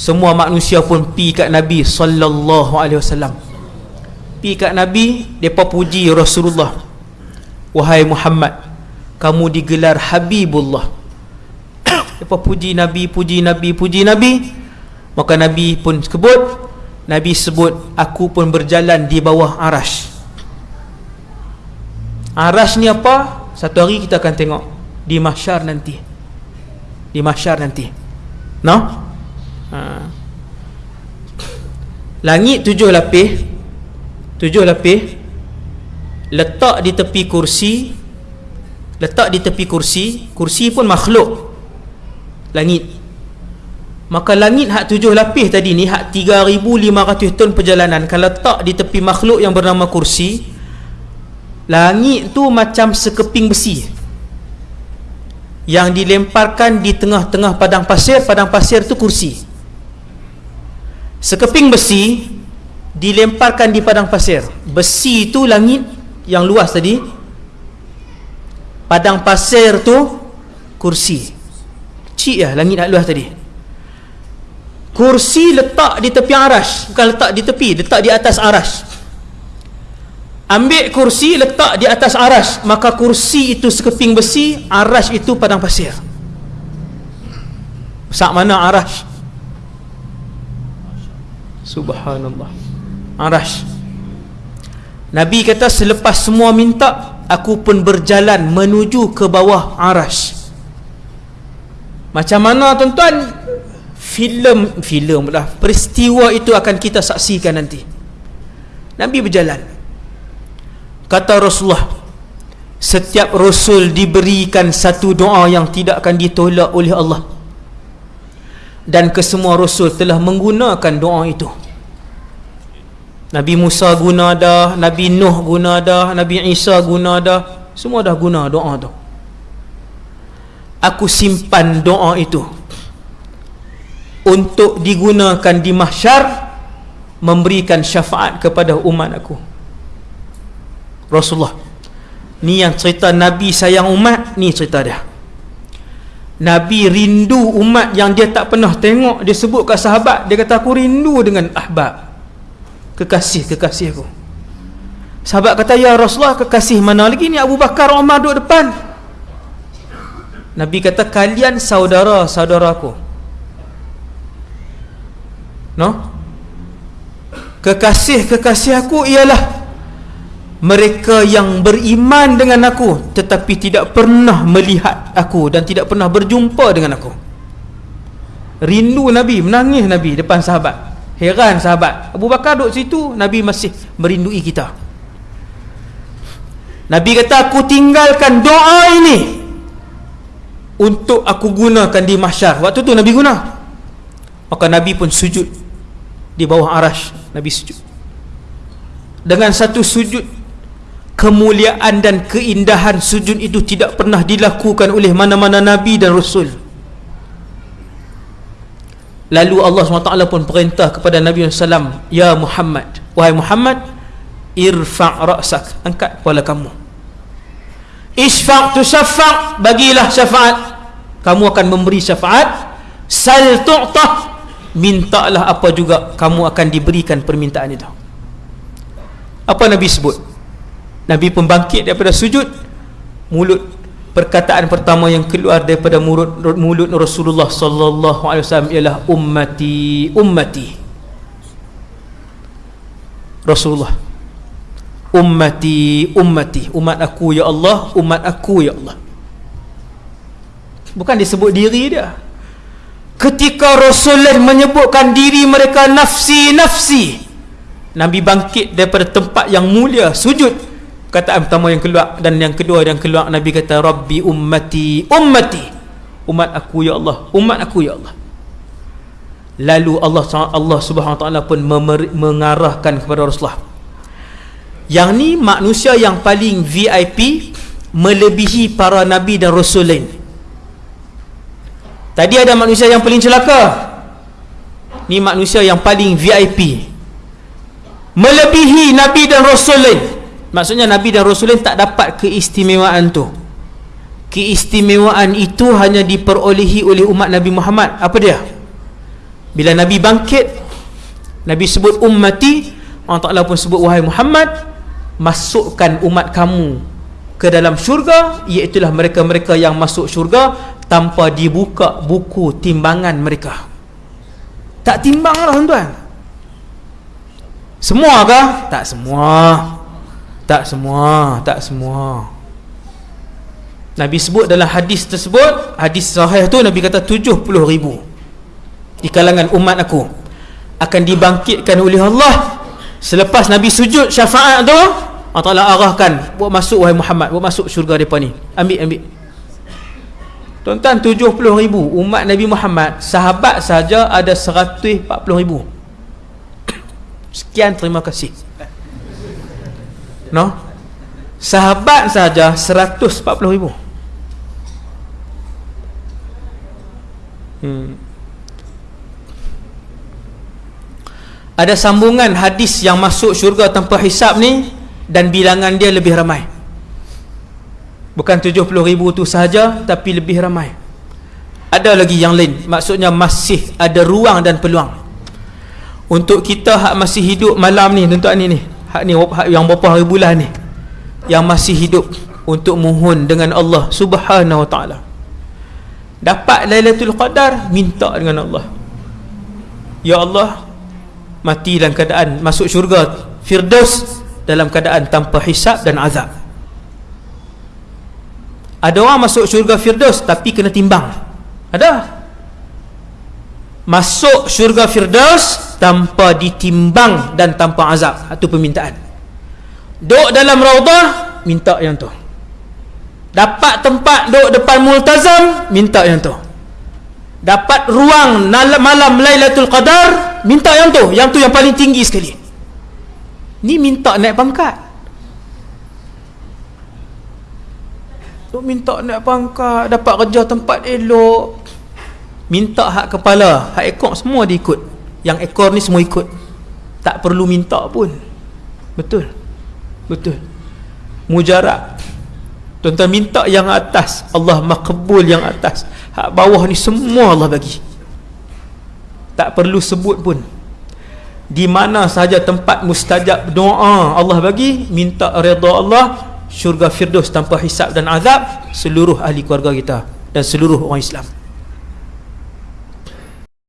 semua manusia pun pi kat Nabi sallallahu alaihi wasallam. Pi kat Nabi depa puji Rasulullah. Wahai Muhammad kamu digelar Habibullah. Depa puji Nabi puji Nabi puji Nabi maka Nabi pun sebut Nabi sebut aku pun berjalan di bawah arash. Arash ni apa? Satu hari kita akan tengok. Di mahsyar nanti. Di mahsyar nanti. No ha. langit tujuh lapis tujuh lapis letak di tepi kursi letak di tepi kursi kursi pun makhluk. Langit. Maka langit hak tujuh lapis tadi ni hak 3500 ton perjalanan. Kalau letak di tepi makhluk yang bernama kursi langit tu macam sekeping besi. Yang dilemparkan di tengah-tengah padang pasir padang pasir tu kursi sekeping besi dilemparkan di padang pasir. Besi tu langit yang luas tadi. Padang pasir tu kursi. Cik ya langit nak luas tadi. Kursi letak di tepi arash bukan letak di tepi letak di atas arash ambil kursi letak di atas aras. Maka kursi itu sekeping besi aras itu padang pasir. Sak mana aras subhanallah. Aras Nabi kata selepas semua minta aku pun berjalan menuju ke bawah aras macam mana tuan-tuan? Filem filem lah. Peristiwa itu akan kita saksikan nanti. Nabi berjalan. Kata Rasulullah setiap Rasul diberikan satu doa yang tidak akan ditolak oleh Allah dan kesemua Rasul telah menggunakan doa itu. Nabi Musa guna dah Nabi Nuh guna dah Nabi Isa guna dah. Semua dah guna doa tu. Aku simpan doa itu. Untuk digunakan di mahsyar memberikan syafaat kepada umat aku. Rasulullah ni yang cerita Nabi sayang umat ni cerita dia Nabi rindu umat yang dia tak pernah tengok. Dia sebut kat sahabat dia kata aku rindu dengan ahbab. Kekasih-kekasih aku. Sahabat kata ya Rasulullah kekasih mana lagi ni Abu Bakar Umar duduk depan? Nabi kata kalian saudara-saudara aku. No? Kekasih-kekasih aku ialah mereka yang beriman dengan aku tetapi tidak pernah melihat aku dan tidak pernah berjumpa dengan aku. Rindu Nabi menangis Nabi depan sahabat. Heran sahabat. Abu Bakar duduk situ Nabi masih merindui kita. Nabi kata aku tinggalkan doa ini untuk aku gunakan di mahsyar. Waktu tu Nabi guna. Maka Nabi pun sujud di bawah arash. Nabi sujud. Dengan satu sujud kemuliaan dan keindahan sujud itu tidak pernah dilakukan oleh mana-mana Nabi dan Rasul. Lalu Allah SWT pun perintah kepada Nabi SAW Ya Muhammad wahai Muhammad irfa' ra'sak angkat kepala kamu. Isfa' tu syafa' bagilah syafaat. Kamu akan memberi syafaat. Sal tu'tah mintalah apa juga kamu akan diberikan permintaan itu. Apa Nabi sebut Nabi pun bangkit daripada sujud. Mulut perkataan pertama yang keluar daripada mulut mulut Rasulullah sallallahu alaihi wasallam ialah ummati ummati. Rasulullah ummati ummati. Umat aku ya Allah umat aku ya Allah. Bukan disebut diri dia. Ketika Rasulullah menyebutkan diri mereka nafsi nafsi. Nabi bangkit daripada tempat yang mulia sujud perkataan pertama yang keluar dan yang kedua yang keluar Nabi kata Rabbi ummati ummati. Umat aku ya Allah. Umat aku ya Allah. Lalu Allah Allah Subhanahu Taala pun mengarahkan kepada Rasulullah. Yang ni manusia yang paling VIP melebihi para nabi dan rasul lain. Tadi ada manusia yang paling celaka. Ni manusia yang paling VIP melebihi nabi dan rasul lain maksudnya Nabi dan Rasulullah tak dapat keistimewaan tu. Keistimewaan itu hanya diperolehi oleh umat Nabi Muhammad. Apa dia? bila Nabi bangkit Nabi sebut ummati Allah Ta'ala pun sebut wahai Muhammad masukkan umat kamu ke dalam syurga. Iaitulah mereka-mereka yang masuk syurga tanpa dibuka buku timbangan mereka. Tak timbang lah tuan-tuan. Semua kah? tak semua tak semua tak semua. Nabi sebut dalam hadis tersebut hadis sahih tu Nabi kata 70 ribu di kalangan umat aku akan dibangkitkan oleh Allah selepas Nabi sujud syafaat tu Allah Ta'ala arahkan buat masuk wahai Muhammad buat masuk syurga mereka ni. Ambil ambil. Tuan-tuan 70 ribu umat Nabi Muhammad sahabat saja ada 140 ribu. Sekian terima kasih no sahabat saja 140 ribu Hmm. Ada sambungan hadis yang masuk syurga tanpa hisap ni dan bilangan dia lebih ramai. Bukan 70 ribu tu sahaja tapi lebih ramai. Ada lagi yang lain. Maksudnya masih ada ruang dan peluang. Untuk kita hak masih hidup malam ni tuan-tuan ni ni. Hak ni hak yang berapa hari bulan ni. Yang masih hidup untuk mohon dengan Allah Subhanahu Wa Taala. Dapat Lailatul Qadar minta dengan Allah. Ya Allah mati dalam keadaan masuk syurga Firdaus dalam keadaan tanpa hisap dan azab. Ada orang masuk syurga Firdaus tapi kena timbang. Ada masuk syurga Firdaus tanpa ditimbang dan tanpa azab. Itu permintaan. Duduk dalam raudah minta yang tu. Dapat tempat duduk depan multazam minta yang tu. Dapat ruang malam Lailatul Qadar minta yang tu. Yang tu yang paling tinggi sekali. Ni minta naik pangkat. Duk minta naik pangkat dapat kerja tempat elok minta hak kepala hak ekor semua diikut. Yang ekor ni semua ikut. Tak perlu minta pun. Betul? Betul. Mujarab. Tuan-tuan minta yang atas. Allah makbul yang atas. Hak bawah ni semua Allah bagi. Tak perlu sebut pun. Di mana saja tempat mustajab doa Allah bagi Minta redha Allah Syurga Firdaus tanpa hisap dan azab Seluruh ahli keluarga kita Dan seluruh orang Islam